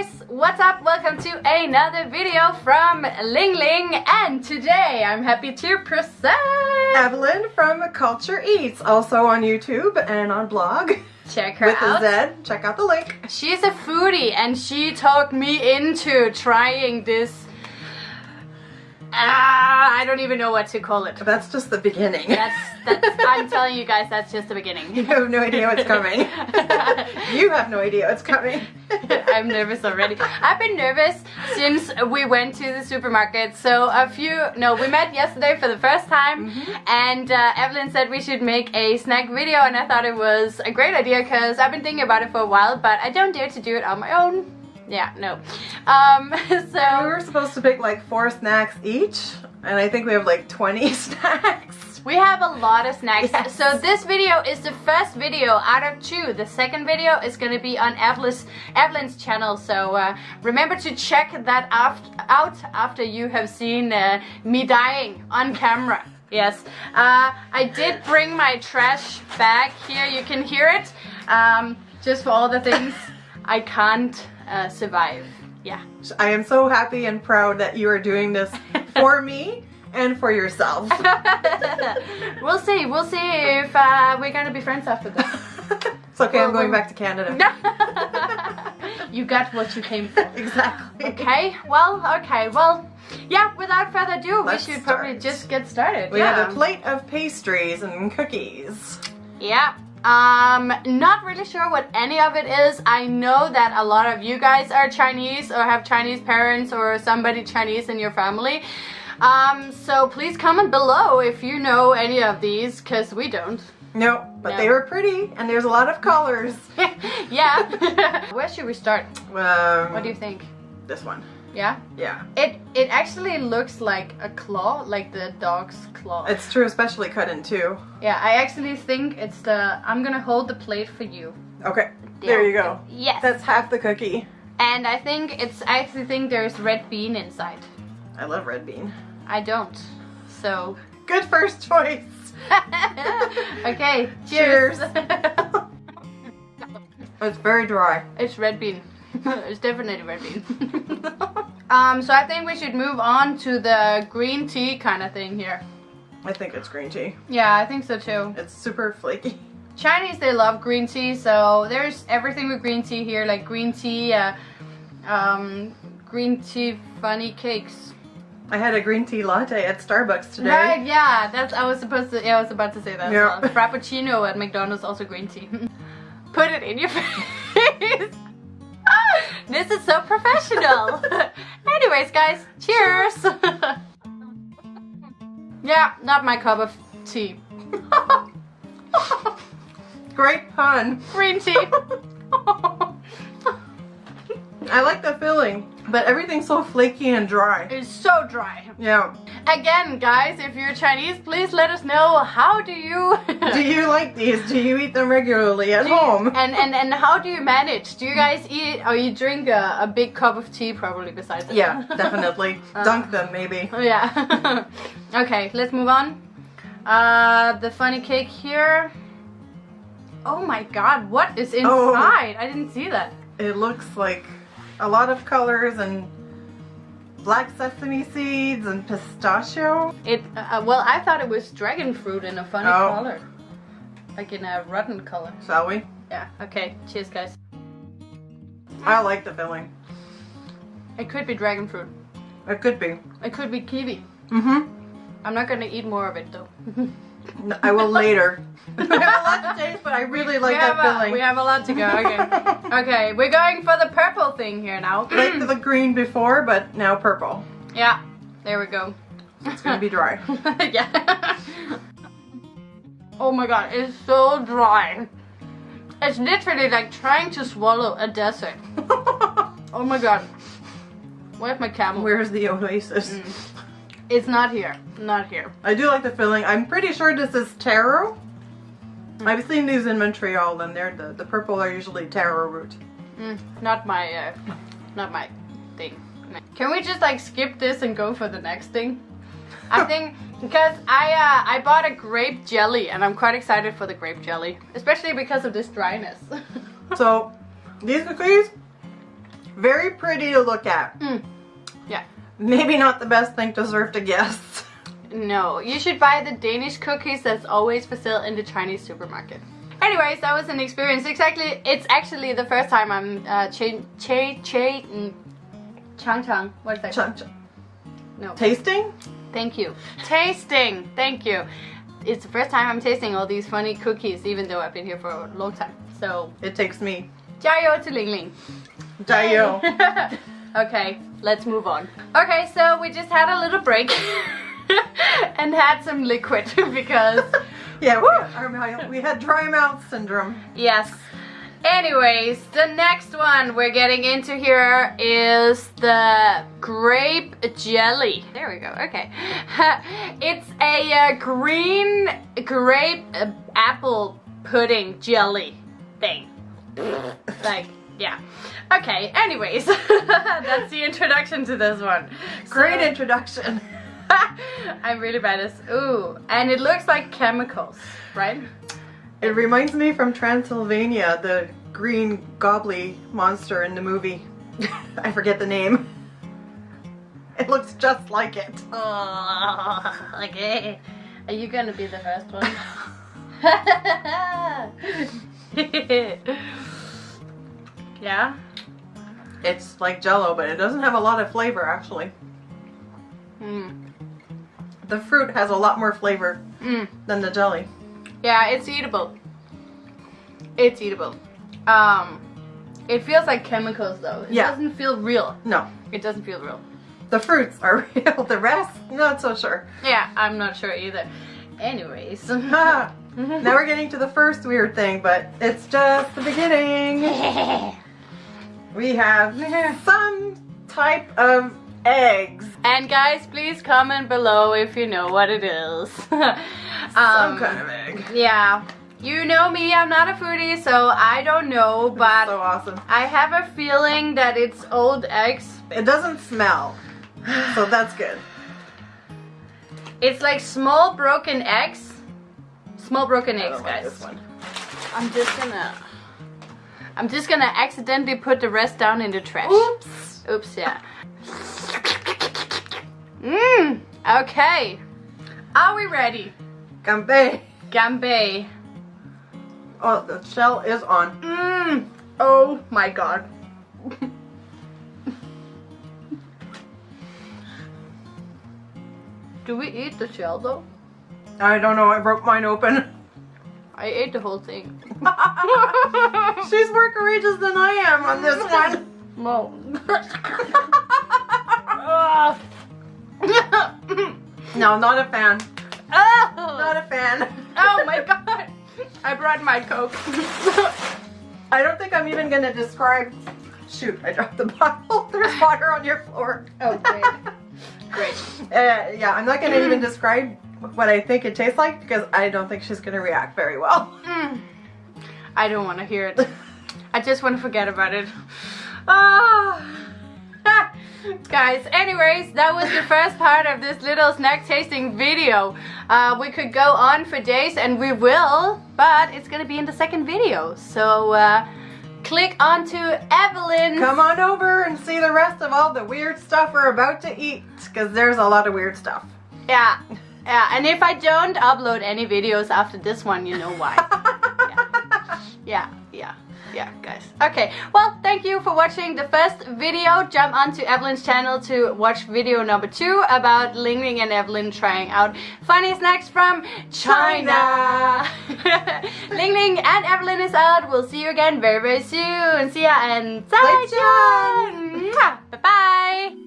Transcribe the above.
guys, what's up? Welcome to another video from Ling Ling and today I'm happy to present Evelyn from Culture Eats, also on YouTube and on blog. Check her with out. a Z. Check out the link. She's a foodie and she talked me into trying this Ah, I don't even know what to call it. That's just the beginning. That's, that's I'm telling you guys, that's just the beginning. you have no idea what's coming. you have no idea what's coming. I'm nervous already. I've been nervous since we went to the supermarket. So a few, no, we met yesterday for the first time, Mm -hmm. and uh, Evelyn said we should make a snack video, and I thought it was a great idea because I've been thinking about it for a while, but I don't dare to do it on my own. Yeah, no. Um, so we were supposed to pick like four snacks each, and I think we have like 20 snacks. We have a lot of snacks. Yes. So this video is the first video out of two. The second video is going to be on Evelyn's, Evelyn's channel. So uh, remember to check that after, out after you have seen uh, me dying on camera. Yes, uh, I did bring my trash bag here. You can hear it. Um, just for all the things I can't uh, survive. Yeah. I am so happy and proud that you are doing this for me and for yourself. we'll see. We'll see if uh, we're gonna be friends after this. it's okay, I'm going back to Canada. you got what you came for. Exactly. Okay, well, okay, well, yeah, without further ado, Let's we should probably just get started. We yeah. have a plate of pastries and cookies. Yeah. Um, not really sure what any of it is. I know that a lot of you guys are Chinese or have Chinese parents or somebody Chinese in your family. Um, so please comment below if you know any of these, because we don't. No, but No. they were pretty, and there's a lot of colors. yeah. Where should we start? Um, What do you think? This one. Yeah? Yeah. It it actually looks like a claw, like the dog's claw. It's true, especially cut in two. yeah, I actually think it's the I'm gonna hold the plate for you. Okay, there you go. Yes. That's half the cookie. and I think it's I actually think there's red bean inside. I love red bean. I don't. So Good first choice. Okay, cheers. It's very dry. it's red bean. it's definitely red bean. Um so I think we should move on to the green tea kind of thing here. I think it's green tea. Yeah, I think so too. It's super flaky. Chinese, they love green tea, so there's everything with green tea here, like green tea, uh, um, green tea funny cakes. I had a green tea latte at Starbucks today. Right, yeah, that's, I was supposed to, yeah, I was about to say that Yeah. well. Frappuccino at McDonald's, also green tea. Put it in your face. This is so professional. Anyways, guys, cheers. yeah, not my cup of tea. Great pun. Green tea. I like the filling, but everything's so flaky and dry. It's so dry. Yeah. Again, guys, if you're Chinese, please let us know how do you Do you like these? Do you eat them regularly at you- home? and and and how do you manage? Do you guys eat or you drink a, a big cup of tea probably besides it? Yeah, definitely. Dunk them, maybe. Oh, yeah. okay, let's move on. Uh, the funny cake here. Oh my god, what is Oh. inside? I didn't see that. It looks like a lot of colors and black sesame seeds and pistachio. It uh, well, I thought it was dragon fruit in a funny Oh. color, like in a rotten color. Shall we? Yeah. Okay. Cheers, guys. I like the filling. It could be dragon fruit. It could be. It could be kiwi. Mm-hmm. I'm not gonna eat more of it though. I will later. I have a lot to taste, but I really like we that have filling. A, we have a lot to go. Okay. okay, we're going for the purple thing here now. like the green before, but now purple. yeah. There we go. It's gonna be dry. yeah. oh my god, it's so dry. It's literally like trying to swallow a desert. Oh my god. Where's my camel? Where's the oasis? Mm. It's not here. Not here. I do like the filling. I'm pretty sure this is taro. I've seen these in Montreal, and they're the the purple are usually taro root. Mm, not my, uh, not my thing. Can we just like skip this and go for the next thing? I think because I uh, I bought a grape jelly and I'm quite excited for the grape jelly, especially because of this dryness. So these cookies Very pretty to look at. Mm. Yeah. Maybe not the best thing to serve to guests. No, you should buy the Danish cookies that's always for sale in the Chinese supermarket. Anyways, that was an experience. Exactly, it's actually the first time I'm uh, che che che mm, chang chang. What is that? Chun- chun- no. Tasting? Thank you. Tasting. Thank you. It's the first time I'm tasting all these funny cookies, even though I've been here for a long time. So, It takes me. 加油 to Ling Ling. Dayo. okay, let's move on. Okay, so we just had a little break and had some liquid because, Yeah, we, we had dry mouth syndrome. yes. Anyways, the next one we're getting into here is the grape jelly. There we go. Okay. it's a uh, green grape uh, apple pudding jelly thing. like, yeah. Okay, anyways, that's the introduction to this one. Great So- introduction. I'm really bad at this. Ooh, and it looks like chemicals, right? It reminds me from Transylvania, the green gobbly monster in the movie. I forget the name. It looks just like it. Oh, okay. Are you gonna be the first one? Yeah. It's like jello, but it doesn't have a lot of flavor actually. Mm. The fruit has a lot more flavor Mm. than the jelly. Yeah, it's eatable. It's eatable. Um, it feels like chemicals though. It Yeah. doesn't feel real. No, It doesn't feel real. the fruits are real. The rest, not so sure. Yeah, I'm not sure either. Anyways. Now we're getting to the first weird thing, but it's just the beginning. We have some type of eggs. And guys, please comment below if you know what it is. Some um, kind of egg. Yeah. You know me, I'm not a foodie, so I don't know, but so awesome. I have a feeling that it's old eggs. It doesn't smell, so that's good. It's like small broken eggs. Small broken eggs, like guys. this one. I'm just gonna I'm just gonna accidentally put the rest down in the trash. Oops. Oops, yeah. Mmm, okay. Are we ready? Gambe. Gambe. Oh, the shell is on. Mmm. Oh my god. Do we eat the shell though? I don't know. I broke mine open. I ate the whole thing. She's more courageous than I am on this one. No. No, not a fan. oh. Not a fan. oh my god. I brought my coke. I don't think I'm even gonna describe. Shoot, I dropped the bottle. There's water on your floor. Oh, great. Great. Uh, yeah, I'm not gonna even describe what I think it tastes like because I don't think she's gonna react very well. Mm. I don't want to hear it. I just want to forget about it. Ah. Guys, anyways, that was the first part of this little snack tasting video. Uh, we could go on for days and we will, but it's gonna be in the second video. So uh, click onto Evelyn. Come on over and see the rest of all the weird stuff we're about to eat because there's a lot of weird stuff. Yeah, yeah. And if I don't upload any videos after this one, you know why. yeah, yeah, yeah, guys. Okay, well, thank you for watching the first video. Jump onto Evelyn's channel to watch video number two about Ling Ling and Evelyn trying out funny snacks from China. Ling Ling and Evelyn is out. We'll see you again very, very soon. See ya and 再见. Mwah.